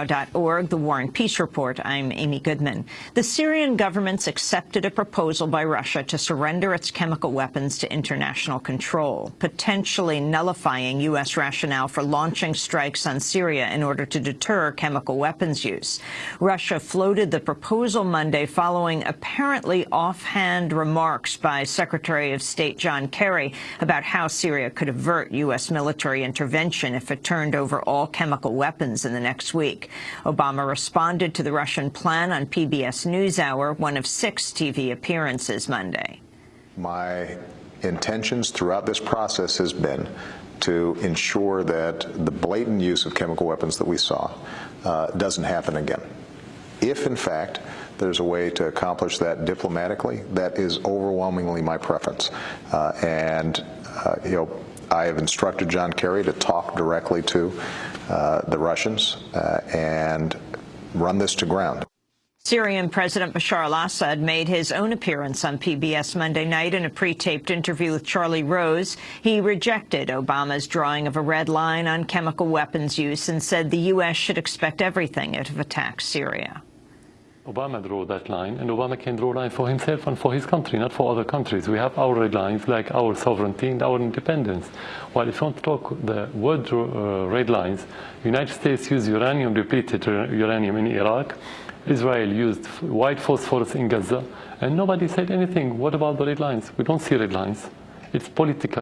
WarNow.org, the War and Peace Report. I'm Amy Goodman. The Syrian government's accepted a proposal by Russia to surrender its chemical weapons to international control, potentially nullifying U.S. rationale for launching strikes on Syria in order to deter chemical weapons use. Russia floated the proposal Monday following apparently offhand remarks by Secretary of State John Kerry about how Syria could avert U.S. military intervention if it turned over all chemical weapons in the next week. Obama responded to the Russian plan on PBS NewsHour, one of six TV appearances Monday. My intentions throughout this process has been to ensure that the blatant use of chemical weapons that we saw uh, doesn't happen again. If, in fact, there's a way to accomplish that diplomatically, that is overwhelmingly my preference. Uh, and, uh, you know, I have instructed John Kerry to talk directly to uh, the Russians uh, and run this to ground. Syrian President Bashar al-Assad made his own appearance on PBS Monday night in a pre-taped interview with Charlie Rose. He rejected Obama's drawing of a red line on chemical weapons use and said the U.S. should expect everything it attacks Syria. Obama drew that line, and Obama can draw a line for himself and for his country, not for other countries. We have our red lines, like our sovereignty and our independence. While if you want to talk the word uh, red lines, United States used uranium-depleted uranium in Iraq, Israel used white phosphorus in Gaza, and nobody said anything. What about the red lines? We don't see red lines. It's political.